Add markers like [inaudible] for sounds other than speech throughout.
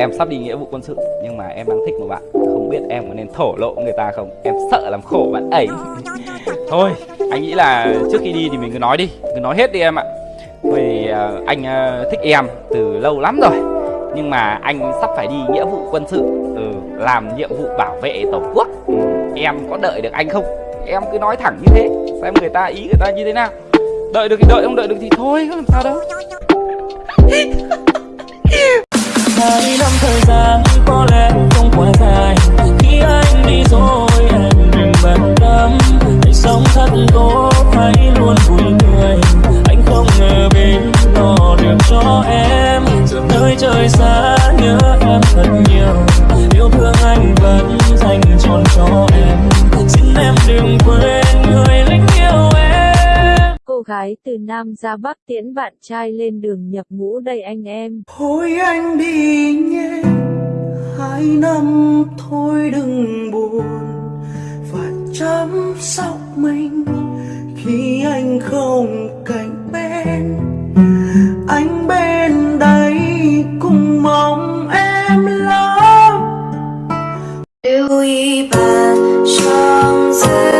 em sắp đi nghĩa vụ quân sự nhưng mà em đang thích một bạn. Không biết em có nên thổ lộ người ta không? Em sợ làm khổ bạn ấy. Thôi anh nghĩ là trước khi đi thì mình cứ nói đi. Cứ nói hết đi em ạ. Vì uh, anh uh, thích em từ lâu lắm rồi. Nhưng mà anh sắp phải đi nghĩa vụ quân sự ừ, làm nhiệm vụ bảo vệ tổ quốc. Ừ, em có đợi được anh không? Em cứ nói thẳng như thế xem người ta ý người ta như thế nào. Đợi được thì đợi không đợi được thì thôi có làm sao đâu [laughs] đi năm thời gian Nam ra Bắc tiễn bạn trai lên đường nhập ngũ đây anh em. Thôi anh đi nhé, hai năm thôi đừng buồn và chăm sóc mình khi anh không cạnh bên. Anh bên đây cũng mong em lắm. Lưu ý bàn trong giây.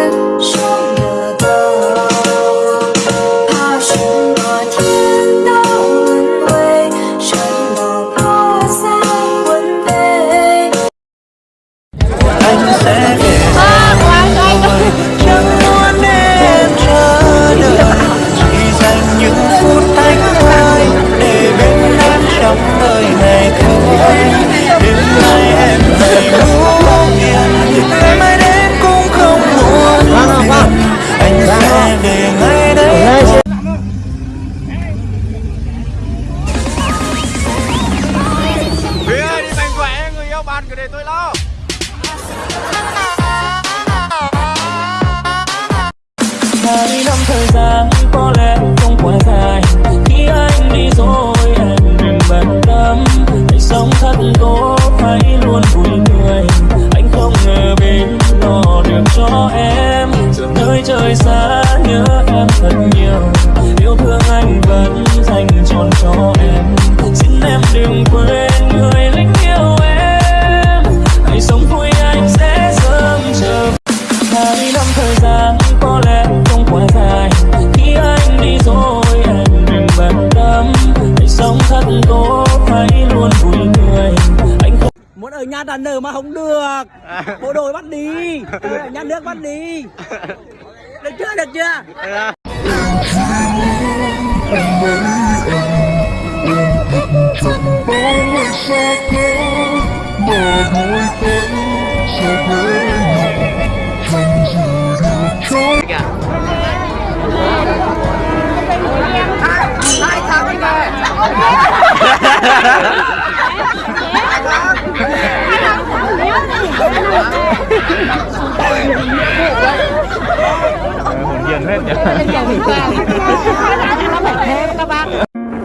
Muốn ở nhà đàn nở mà không được bộ đội bắt đi ở nhà nước bắt đi được chưa được chưa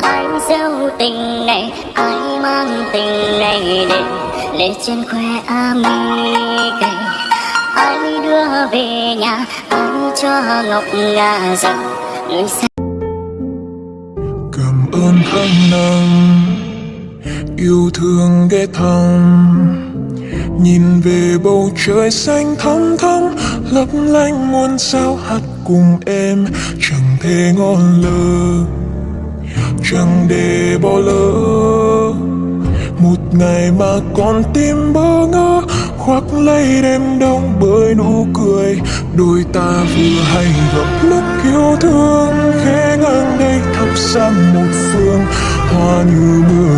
Anh gieo tình này, ai mang tình này đến để trên khoe âm cày. Anh đưa về nhà, anh cho ngọc ngà rằng người xa. Cảm ơn anh nắng Yêu thương ghé thăm Nhìn về bầu trời xanh thắm thắm, Lấp lánh muôn sao hát cùng em. Chẳng thể ngon lơ, Chẳng để bỏ lỡ. Một ngày mà con tim bơ ngơ, khoác lấy đêm đông bởi nụ cười. Đôi ta vừa hay gặp lúc yêu thương khẽ ngang đây thắp sang một phương. Hoa như mưa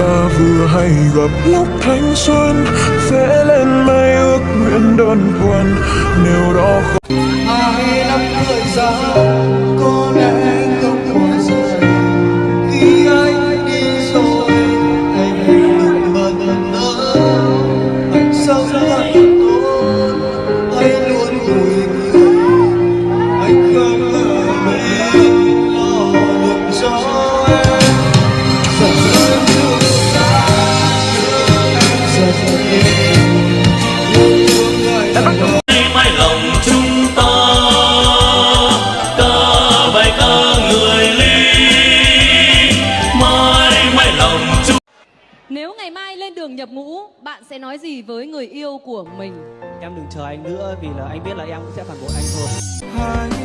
ta vừa hay gặp lúc thanh xuân, vẽ lên mây ước nguyện đơn thuần. Nếu đó mình? Em đừng chờ anh nữa vì là anh biết là em cũng sẽ phản bội anh thôi. hai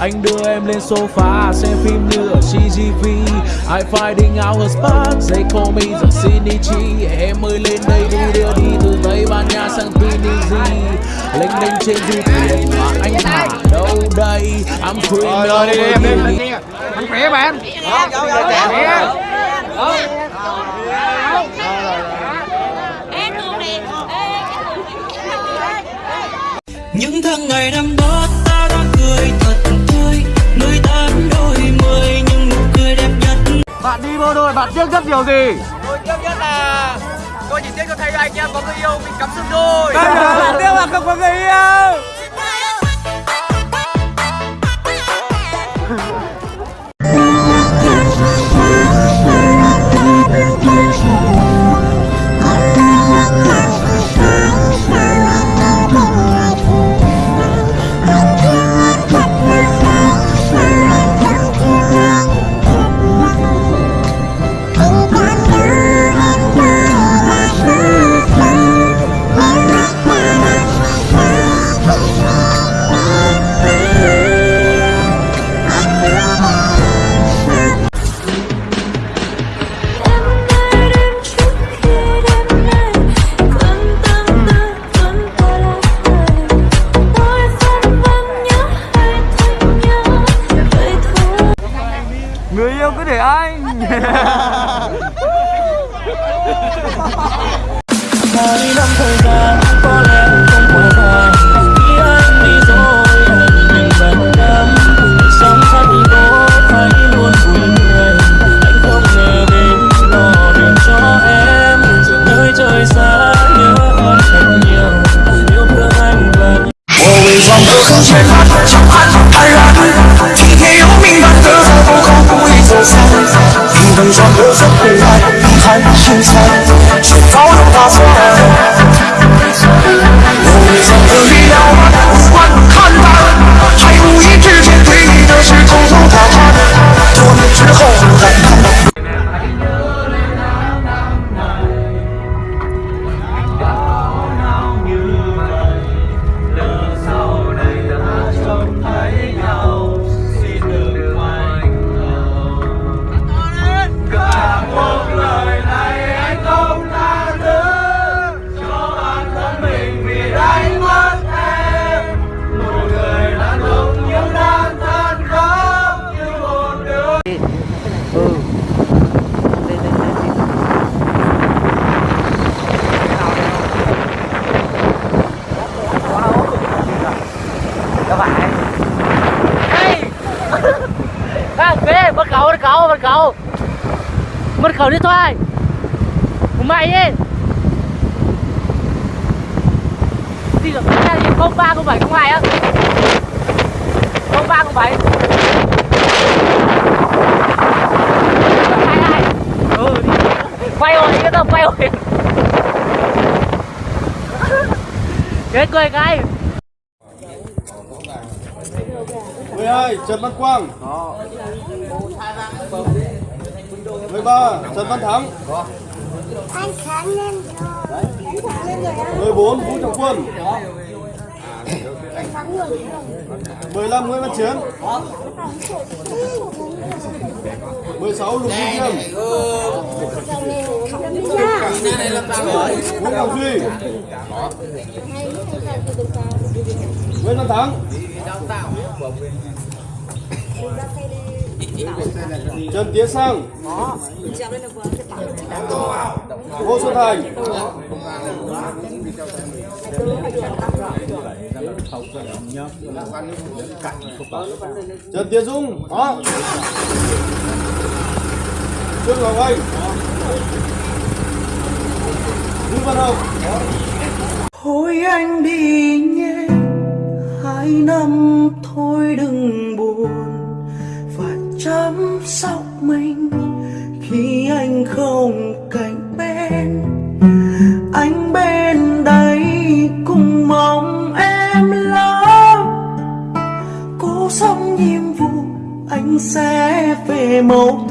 Anh đưa em lên sofa xem phim như ở CGV I finding out her spot, they call me the Shinichi. Em ơi lên đây đu đưa đi từ Tây Ban Nha sang Tunisia Lênh đênh trên du thuyền mà anh thả đâu đây? I'm free Rồi rồi đi đi em đi. Anh khỏe mà em Khỏe Những tháng ngày năm đó Bộ đội bạn tiếc rất điều gì? Tôi tiếc nhất là Tôi chỉ tiếc cho thấy anh em có người yêu mình cắm sừng đôi Bạn [laughs] tiếc là không có anh Hai năm thời gian 平等装的很灰暗，遗憾心酸，却早有打算。我伪装的力量，无关看淡，还无意之间对你的事偷偷打探，多年之后 Ê, mất khẩu, mất khẩu, bắt khẩu Mất khẩu đi thôi. Của mày ấy đi được cái này không ba không bảy không hai á không ba không bảy Quay rồi, yên tâm, quay rồi Chết cười cái 12 Trần Văn Quang. 13 Trần Văn Thắng. Anh sáng lên rồi. 14 Vũ Trọng Quân 15 Nguyễn Văn Chiến 16 Lục Duy Nghiêm Nguyễn Ngọc Duy. Nguyễn Văn Thắng. Trần Tiến Sang. Ngô Xuân Thành. Trần Tiến Dung đó. Trương Ngọc Anh. Vũ Văn Hồng. Thôi anh đi nhé, Hai năm thôi đừng mình Khi anh không cạnh bên, Anh bên đây cùng mong em lắm. Cố xong nhiệm vụ, Anh sẽ về một